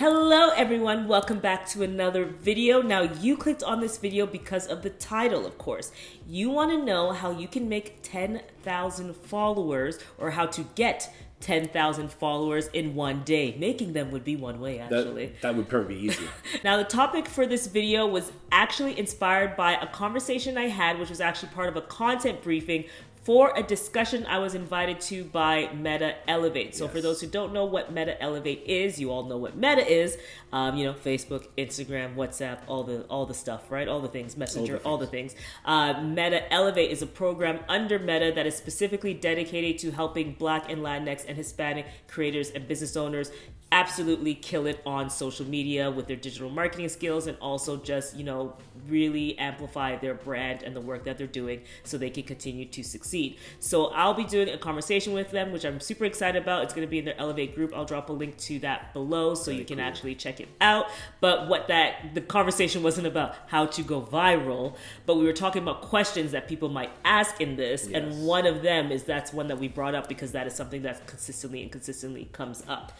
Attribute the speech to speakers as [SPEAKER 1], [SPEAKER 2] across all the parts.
[SPEAKER 1] Hello everyone, welcome back to another video. Now you clicked on this video because of the title, of course. You want to know how you can make 10,000 followers or how to get 10,000 followers in one day. Making them would be one way actually.
[SPEAKER 2] That, that would probably be easier.
[SPEAKER 1] now the topic for this video was actually inspired by a conversation I had which was actually part of a content briefing for a discussion I was invited to by Meta Elevate. So, yes. for those who don't know what Meta Elevate is, you all know what Meta is. Um, you know, Facebook, Instagram, WhatsApp, all the all the stuff, right? All the things, Messenger, all the things. All the things. Uh, Meta Elevate is a program under Meta that is specifically dedicated to helping Black and Latinx and Hispanic creators and business owners absolutely kill it on social media with their digital marketing skills and also just, you know, really amplify their brand and the work that they're doing so they can continue to succeed. So I'll be doing a conversation with them, which I'm super excited about. It's going to be in their Elevate group. I'll drop a link to that below so Very you can cool. actually check it out. But what that, the conversation wasn't about how to go viral, but we were talking about questions that people might ask in this. Yes. And one of them is that's one that we brought up because that is something that consistently and consistently comes up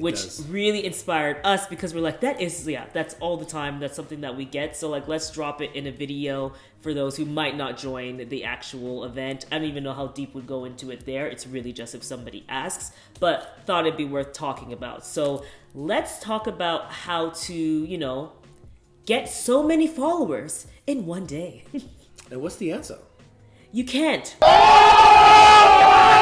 [SPEAKER 1] which does. really inspired us because we're like, that is, yeah, that's all the time. That's something that we get. So, like, let's drop it in a video for those who might not join the actual event. I don't even know how deep would go into it there. It's really just if somebody asks, but thought it'd be worth talking about. So, let's talk about how to, you know, get so many followers in one day.
[SPEAKER 2] and what's the answer?
[SPEAKER 1] You can't. Oh!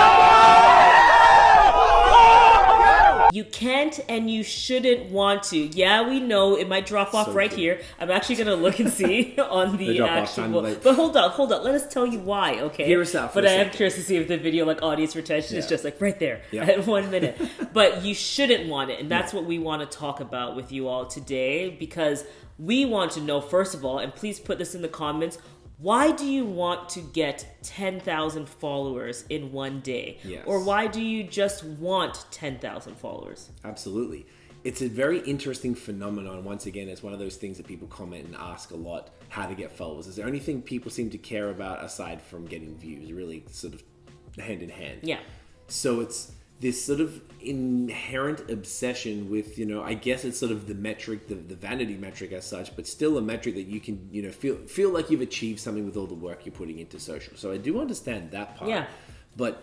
[SPEAKER 1] You can't and you shouldn't want to. Yeah, we know it might drop off so right here. I'm actually gonna look and see on the, actual. But hold on, hold on. Let us tell you why, okay?
[SPEAKER 2] Hear us out.
[SPEAKER 1] but I am curious to see if the video like audience retention yeah. is just like right there yeah. at one minute. but you shouldn't want it, and that's yeah. what we want to talk about with you all today because we want to know first of all, and please put this in the comments why do you want to get 10,000 followers in one day? Yes. Or why do you just want 10,000 followers?
[SPEAKER 2] Absolutely. It's a very interesting phenomenon. Once again, it's one of those things that people comment and ask a lot how to get followers. Is there anything people seem to care about aside from getting views? Really, sort of hand in hand.
[SPEAKER 1] Yeah.
[SPEAKER 2] So it's this sort of inherent obsession with you know i guess it's sort of the metric the, the vanity metric as such but still a metric that you can you know feel feel like you've achieved something with all the work you're putting into social. So i do understand that part.
[SPEAKER 1] Yeah.
[SPEAKER 2] But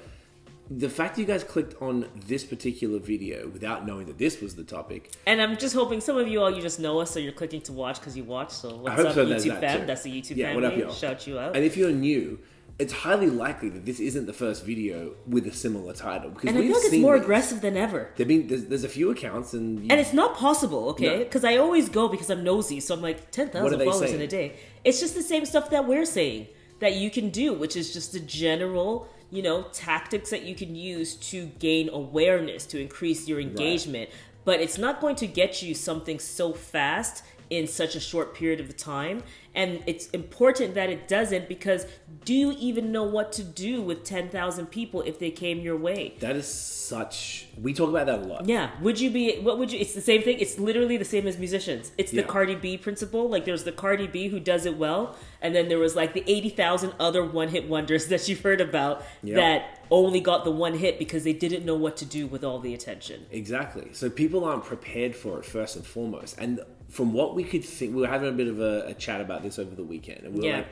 [SPEAKER 2] the fact that you guys clicked on this particular video without knowing that this was the topic.
[SPEAKER 1] And i'm just hoping some of you all you just know us so you're clicking to watch because you watch. So what's up so youtube that fam? too. that's the youtube yeah, family shout you out.
[SPEAKER 2] And if you're new it's highly likely that this isn't the first video with a similar title
[SPEAKER 1] because and I feel like it's more this. aggressive than ever.
[SPEAKER 2] There been there's, there's, a few accounts and
[SPEAKER 1] and it's not possible, okay? Because no. I always go because I'm nosy, so I'm like ten thousand followers saying? in a day. It's just the same stuff that we're saying that you can do, which is just the general you know tactics that you can use to gain awareness to increase your engagement. Right. But it's not going to get you something so fast in such a short period of time and it's important that it doesn't because do you even know what to do with 10,000 people if they came your way?
[SPEAKER 2] That is such. We talk about that a lot.
[SPEAKER 1] Yeah. Would you be. What would you. It's the same thing. It's literally the same as musicians. It's the yeah. Cardi B principle. Like there's the Cardi B who does it well, and then there was like the 80,000 other one hit wonders that you've heard about yep. that only got the one hit because they didn't know what to do with all the attention.
[SPEAKER 2] Exactly. So people aren't prepared for it first and foremost. And from what we could think, we were having a bit of a, a chat about this over the weekend, and we were yeah. like,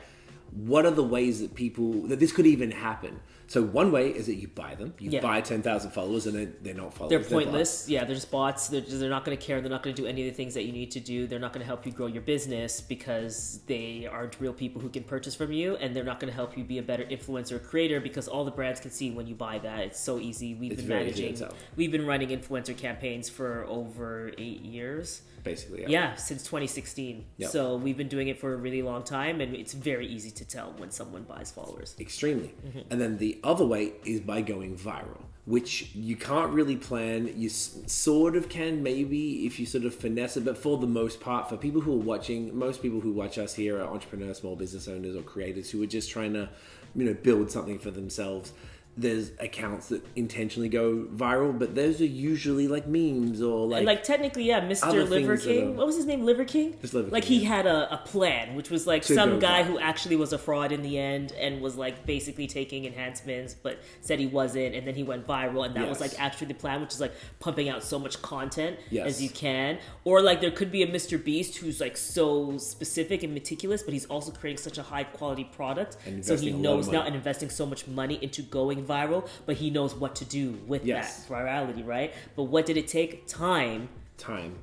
[SPEAKER 2] what are the ways that people that this could even happen? So one way is that you buy them. You yeah. buy ten thousand followers, and then they're not followers.
[SPEAKER 1] They're pointless. They're yeah, they're just bots. They're, they're not going to care. They're not going to do any of the things that you need to do. They're not going to help you grow your business because they aren't real people who can purchase from you, and they're not going to help you be a better influencer or creator because all the brands can see when you buy that. It's so easy. We've it's been managing. We've been running influencer campaigns for over eight years
[SPEAKER 2] basically.
[SPEAKER 1] Yeah, yeah since 2016. Yep. So we've been doing it for a really long time, and it's very easy to tell when someone buys followers.
[SPEAKER 2] Extremely. Mm-hmm. And then the other way is by going viral, which you can't really plan. You sort of can, maybe, if you sort of finesse it, but for the most part, for people who are watching, most people who watch us here are entrepreneurs, small business owners, or creators who are just trying to, you know, build something for themselves there's accounts that intentionally go viral, but those are usually like memes or like
[SPEAKER 1] like technically, yeah, Mr. Liver King. What was his name? Liver King.
[SPEAKER 2] Just Liver
[SPEAKER 1] like
[SPEAKER 2] King,
[SPEAKER 1] he
[SPEAKER 2] yeah.
[SPEAKER 1] had a, a plan, which was like
[SPEAKER 2] To
[SPEAKER 1] some guy
[SPEAKER 2] viral.
[SPEAKER 1] who actually was a fraud in the end and was like basically taking enhancements, but said he wasn't, and then he went viral, and that was like actually the plan, which is like pumping out so much content
[SPEAKER 2] Yes.
[SPEAKER 1] as you can. Or like there could be a Mr. Beast who's like so specific and meticulous, but he's also creating such a high quality product,
[SPEAKER 2] And
[SPEAKER 1] so he
[SPEAKER 2] investing a lot of
[SPEAKER 1] knows now and investing so much money into going viral, but he knows what to do with
[SPEAKER 2] Yes.
[SPEAKER 1] that virality, right? But what did it take? Time.
[SPEAKER 2] time.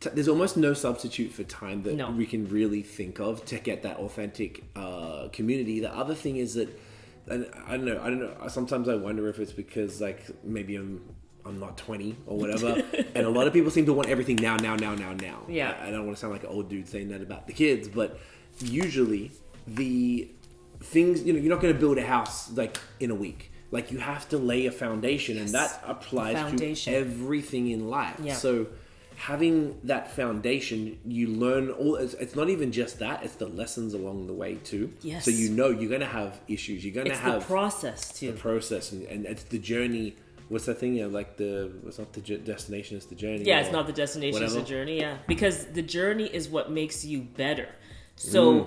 [SPEAKER 2] T- There's almost no substitute for time that
[SPEAKER 1] No.
[SPEAKER 2] we can really think of to get that authentic uh, community. The other thing is that, and I don't know, I don't know. Sometimes I wonder if it's because like maybe I'm I'm not 20 or whatever, and a lot of people seem to want everything now, now, now, now, now.
[SPEAKER 1] Yeah.
[SPEAKER 2] I, I don't want to sound like an old dude saying that about the kids, but usually the things you know you're not going to build a house like in a week. Like you have to lay a foundation, and that applies to everything in life.
[SPEAKER 1] Yeah.
[SPEAKER 2] So having that foundation, you learn all. It's, it's not even just that; it's the lessons along the way too.
[SPEAKER 1] Yes.
[SPEAKER 2] So you know you're gonna have issues. You're gonna
[SPEAKER 1] It's
[SPEAKER 2] have
[SPEAKER 1] the process too.
[SPEAKER 2] the process, and, and it's the journey. What's that thing? Yeah, like the it's not the j- destination; it's the journey.
[SPEAKER 1] yeah, it's not the destination, it's the journey. Yeah, because the journey is what makes you better. So. Mm.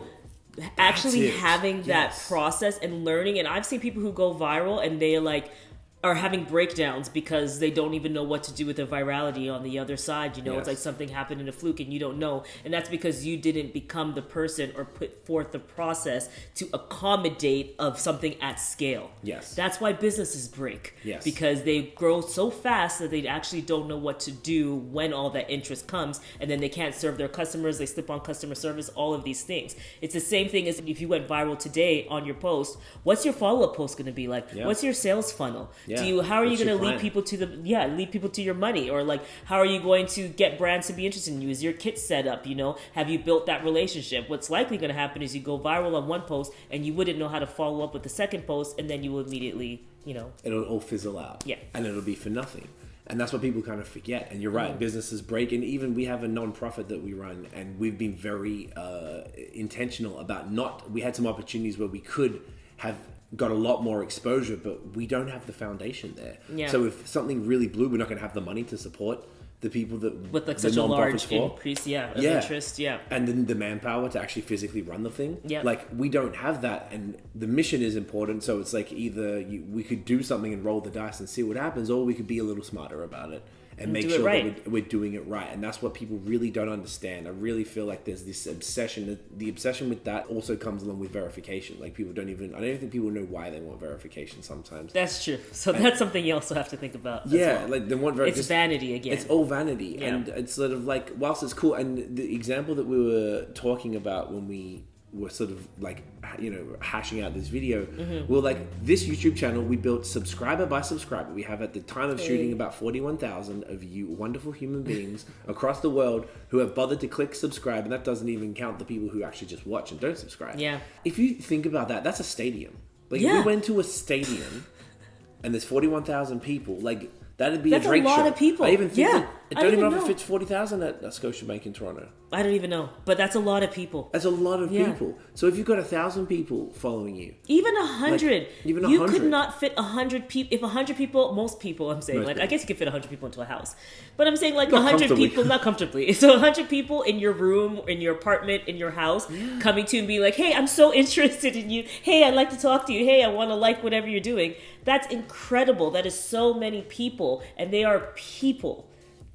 [SPEAKER 2] Actually,
[SPEAKER 1] having that
[SPEAKER 2] Yes.
[SPEAKER 1] process and learning, and I've seen people who go viral and they like are having breakdowns because they don't even know what to do with the virality on the other side. You know, it's like something happened in a fluke and you don't know, and that's because you didn't become the person or put forth the process to accommodate of something at scale.
[SPEAKER 2] Yes.
[SPEAKER 1] that's why businesses break.
[SPEAKER 2] Yes.
[SPEAKER 1] because they grow so fast that they actually don't know what to do when all that interest comes and then they can't serve their customers they slip on customer service all of these things it's the same thing as if you went viral today on your post what's your follow-up post going to be like
[SPEAKER 2] Yeah.
[SPEAKER 1] what's your sales funnel
[SPEAKER 2] Yeah.
[SPEAKER 1] do you how are you going to lead people to the yeah lead people to your money or like how are you going to get brands to be interested in you is your kit set up you know have you built that relationship what's likely going to happen is you go viral on one post and you wouldn't know how to follow up with the second post and then you will immediately you know
[SPEAKER 2] it'll all fizzle out.
[SPEAKER 1] Yeah.
[SPEAKER 2] And it'll be for nothing. And that's what people kind of forget. And you're right, businesses break. And even we have a non-profit that we run, and we've been very uh, intentional about not. We had some opportunities where we could have got a lot more exposure, but we don't have the foundation there.
[SPEAKER 1] Yeah.
[SPEAKER 2] So if something really blew, we're not going to have the money to support the people that
[SPEAKER 1] with like such a large
[SPEAKER 2] for.
[SPEAKER 1] increase, yeah, of
[SPEAKER 2] Yeah.
[SPEAKER 1] interest, yeah.
[SPEAKER 2] and then the manpower to actually physically run the thing.
[SPEAKER 1] Yeah.
[SPEAKER 2] Like we don't have that, and the mission is important. So it's like either you, we could do something and roll the dice and see what happens, or we could be a little smarter about it and make sure
[SPEAKER 1] right.
[SPEAKER 2] that we're, we're doing it right. And that's what people really don't understand. I really feel like there's this obsession. The obsession with that also comes along with verification. Like people don't even. I don't even think people know why they want verification sometimes.
[SPEAKER 1] That's true. So that's something you also have to think about.
[SPEAKER 2] Yeah,
[SPEAKER 1] well.
[SPEAKER 2] like they want very
[SPEAKER 1] it's vanity again.
[SPEAKER 2] it's all vanity,
[SPEAKER 1] Yeah.
[SPEAKER 2] and it's sort of like whilst it's cool. And the example that we were talking about when we were sort of like you know hashing out this video,
[SPEAKER 1] Mm-hmm.
[SPEAKER 2] we are like this YouTube channel we built subscriber by subscriber. We have at the time of shooting about forty one thousand of you wonderful human beings across the world who have bothered to click subscribe, and that doesn't even count the people who actually just watch and don't subscribe.
[SPEAKER 1] Yeah.
[SPEAKER 2] if you think about that, that's a stadium. Like if
[SPEAKER 1] Yeah.
[SPEAKER 2] we went to a stadium and there's 41,000 people, like that'd be
[SPEAKER 1] That's
[SPEAKER 2] a
[SPEAKER 1] a lot of people.
[SPEAKER 2] I even think
[SPEAKER 1] Yeah,
[SPEAKER 2] I don't even know if it fits 40,000 at, at Scotiabank in Toronto.
[SPEAKER 1] I don't even know, but that's a lot of people.
[SPEAKER 2] That's a lot of
[SPEAKER 1] Yeah.
[SPEAKER 2] people. So if you've got a thousand people following you,
[SPEAKER 1] Even a hundred.
[SPEAKER 2] even a
[SPEAKER 1] you could not fit a hundred people. If a hundred people, most people, I'm saying,
[SPEAKER 2] Most
[SPEAKER 1] like I guess you could fit a hundred people into a house, but I'm saying like a hundred people, not comfortably. So a hundred people in your room, in your apartment, in your house, coming to and be like, "Hey, I'm so interested in you. Hey, I'd like to talk to you. Hey, I want to like whatever you're doing." That's incredible. That is so many people, and they are people.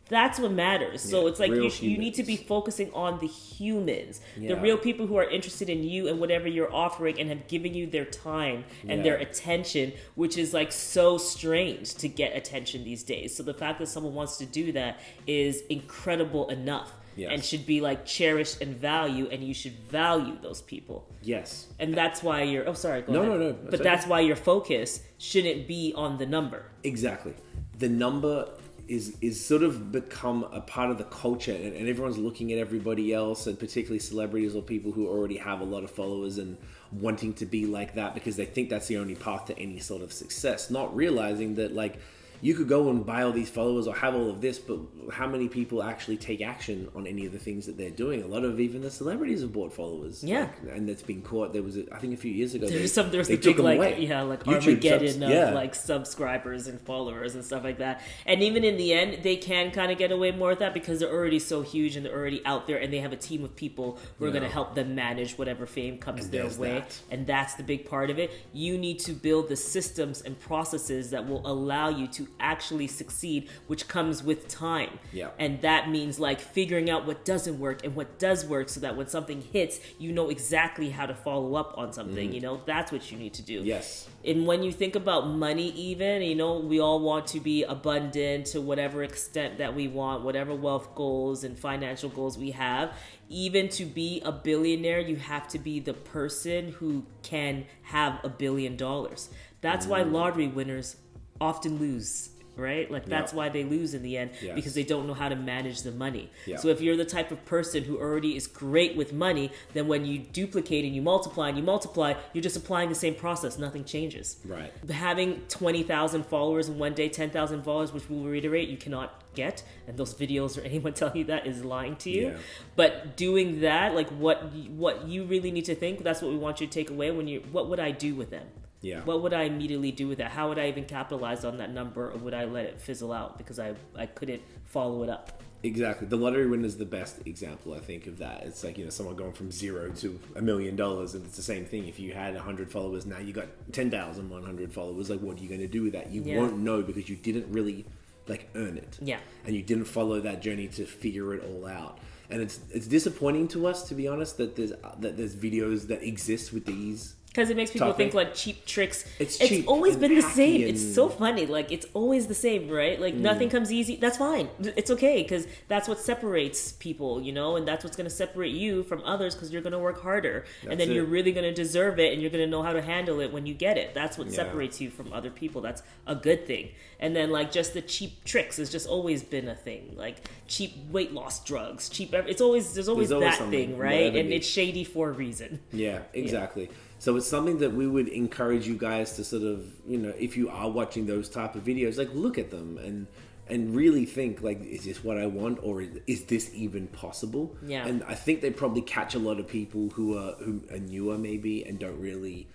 [SPEAKER 1] That's what matters. So it's like you, you need to be focusing on the humans, the real people who are interested in you and whatever you're offering and have given you their time and their attention, which is like so strange to get attention these days. So the fact that someone wants to do that is incredible enough
[SPEAKER 2] Yes.
[SPEAKER 1] and should be like cherished and value and you should value those people.
[SPEAKER 2] yes.
[SPEAKER 1] And that's why you're oh sorry, go
[SPEAKER 2] No,
[SPEAKER 1] ahead.
[SPEAKER 2] no, no,
[SPEAKER 1] But
[SPEAKER 2] that's
[SPEAKER 1] that's why your focus shouldn't be on the number.
[SPEAKER 2] Exactly. The number is is sort of become a part of the culture and, and everyone's looking at everybody else and particularly celebrities or people who already have a lot of followers and wanting to be like that because they think that's the only path to any sort of success not realizing that like you could go and buy all these followers or have all of this, but how many people actually take action on any of the things that they're doing? A lot of even the celebrities have bought followers.
[SPEAKER 1] Yeah.
[SPEAKER 2] Like, and that's been caught. There was, a, I think, a few years ago.
[SPEAKER 1] There's some there's the big like
[SPEAKER 2] away.
[SPEAKER 1] yeah like
[SPEAKER 2] YouTube
[SPEAKER 1] Armageddon
[SPEAKER 2] subs-
[SPEAKER 1] of
[SPEAKER 2] yeah.
[SPEAKER 1] like subscribers and followers and stuff like that. And even in the end, they can kind of get away more with that because they're already so huge and they're already out there and they have a team of people who are going to help them manage whatever fame comes
[SPEAKER 2] And
[SPEAKER 1] their way.
[SPEAKER 2] that.
[SPEAKER 1] And that's the big part of it. You need to build the systems and processes that will allow you to actually succeed, which comes with time.
[SPEAKER 2] Yeah.
[SPEAKER 1] And that means like figuring out what doesn't work and what does work so that when something hits, you know exactly how to follow up on something. You know, that's what you need to do.
[SPEAKER 2] Mm. Yes.
[SPEAKER 1] And when you think about money, even, you know, we all want to be abundant to whatever extent that we want, whatever wealth goals and financial goals we have. Even to be a billionaire, you have to be the person who can have a billion dollars. That's why lottery winners often lose. Right? Like, that's
[SPEAKER 2] Yeah.
[SPEAKER 1] why they lose in the end
[SPEAKER 2] Yes.
[SPEAKER 1] because they don't know how to manage the money.
[SPEAKER 2] Yeah.
[SPEAKER 1] So, if you're the type of person who already is great with money, then when you duplicate and you multiply and you multiply, you're just applying the same process. Nothing changes.
[SPEAKER 2] Right.
[SPEAKER 1] Having 20,000 followers in one day, 10,000 followers, which we'll reiterate, you cannot get. And those videos or anyone telling you that is lying to you.
[SPEAKER 2] Yeah.
[SPEAKER 1] But doing that, like what what you really need to think, that's what we want you to take away when you what would I do with them?
[SPEAKER 2] Yeah.
[SPEAKER 1] What would I immediately do with that? How would I even capitalize on that number or would I let it fizzle out because I, I couldn't follow it up?
[SPEAKER 2] Exactly. The lottery win is the best example, I think, of that. It's like, you know, someone going from zero to a million dollars, and it's the same thing. If you had 100 followers, now you got 10,100 followers, like, what are you going to do with that? You
[SPEAKER 1] Yeah.
[SPEAKER 2] won't know because you didn't really, like, earn it.
[SPEAKER 1] Yeah.
[SPEAKER 2] And you didn't follow that journey to figure it all out. And it's it's disappointing to us, to be honest, that there's that there's videos that exist with these
[SPEAKER 1] Because it makes people
[SPEAKER 2] Topic.
[SPEAKER 1] think like cheap tricks.
[SPEAKER 2] It's
[SPEAKER 1] It's,
[SPEAKER 2] cheap
[SPEAKER 1] always been the same.
[SPEAKER 2] and-
[SPEAKER 1] It's so funny. Like it's always the same, right? Like nothing mm. comes easy. That's fine. It's okay because that's what separates people, you know, and that's what's going to separate you from others because you're going to work harder, and then
[SPEAKER 2] it.
[SPEAKER 1] you're really going to deserve it, and you're going to know how to handle it when you get it. That's what
[SPEAKER 2] Yeah.
[SPEAKER 1] separates you from other people. That's a good thing. And then like just the cheap tricks has just always been a thing. Like cheap weight loss drugs, cheap. It's always there's always,
[SPEAKER 2] always
[SPEAKER 1] that thing, right? And it's shady for a reason.
[SPEAKER 2] Yeah, exactly. So it's something that we would encourage you guys to sort of, you know, if you are watching those type of videos, like look at them and and really think like, is this what I want, or is, is this even possible?
[SPEAKER 1] Yeah.
[SPEAKER 2] And I think they probably catch a lot of people who are who are newer maybe and don't really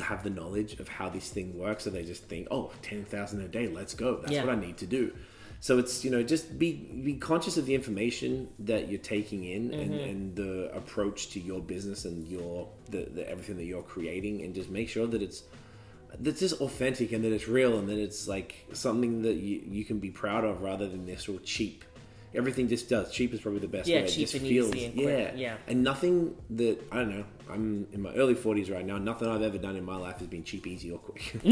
[SPEAKER 2] have the knowledge of how this thing works, so they just think, oh, 10,000 a day, let's go. That's
[SPEAKER 1] Yeah.
[SPEAKER 2] what I need to do. So it's you know just be be conscious of the information that you're taking in and,
[SPEAKER 1] Mm-hmm.
[SPEAKER 2] and the approach to your business and your the, the everything that you're creating and just make sure that it's that's just authentic and that it's real and that it's like something that you, you can be proud of rather than this real cheap. Everything just does. Cheap is probably the best
[SPEAKER 1] Yeah,
[SPEAKER 2] way. It
[SPEAKER 1] cheap
[SPEAKER 2] just
[SPEAKER 1] and
[SPEAKER 2] feels
[SPEAKER 1] easy and
[SPEAKER 2] yeah.
[SPEAKER 1] quick, yeah.
[SPEAKER 2] And nothing that I don't know. I'm in my early 40s right now. Nothing I've ever done in my life has been cheap, easy, or quick.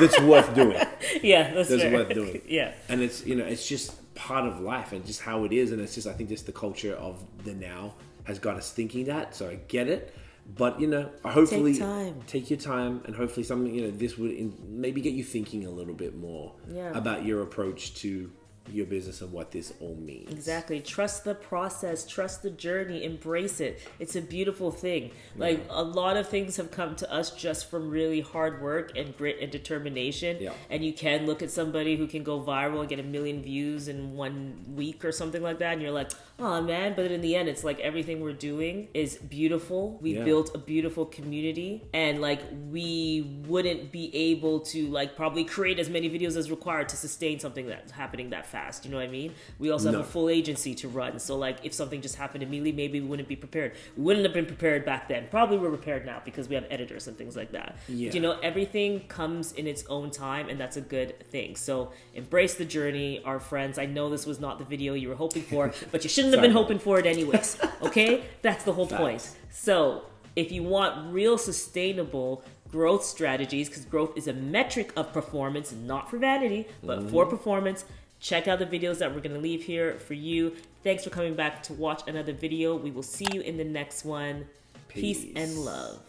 [SPEAKER 2] that's worth doing.
[SPEAKER 1] Yeah, that's,
[SPEAKER 2] That's worth doing.
[SPEAKER 1] yeah.
[SPEAKER 2] and it's you know it's just part of life and just how it is and it's just i think just the culture of the now has got us thinking that so i get it but you know hopefully
[SPEAKER 1] time.
[SPEAKER 2] take your time and hopefully something you know this would in, maybe get you thinking a little bit more
[SPEAKER 1] Yeah.
[SPEAKER 2] about your approach to your business and what this all means
[SPEAKER 1] Exactly. Trust the process, trust the journey, embrace it. It's a beautiful thing. Like a lot of things have come to us just from really hard work and grit and determination.
[SPEAKER 2] Yeah.
[SPEAKER 1] And you can look at somebody who can go viral and get a million views in one week or something like that, and you're like, oh man. But in the end, it's like everything we're doing is beautiful. We
[SPEAKER 2] Yeah.
[SPEAKER 1] built a beautiful community, and like we wouldn't be able to like probably create as many videos as required to sustain something that's happening that fast. You know what I mean? We also
[SPEAKER 2] No.
[SPEAKER 1] have a full agency to run. So like if something just happened immediately, maybe we wouldn't be prepared. We wouldn't have been prepared back then. Probably we're prepared now because we have editors and things like that.
[SPEAKER 2] Yeah.
[SPEAKER 1] But, you know, everything comes in its own time and that's a good thing. So embrace the journey, our friends. I know this was not the video you were hoping for, but you shouldn't have been hoping for it anyways. Okay? That's the whole point. So if you want real sustainable growth strategies, because growth is a metric of performance, not for vanity, but for mm-hmm. performance, check out the videos that we're going to leave here for you. Thanks for coming back to watch another video. We will see you in the next one. Peace
[SPEAKER 2] Peace.
[SPEAKER 1] and love.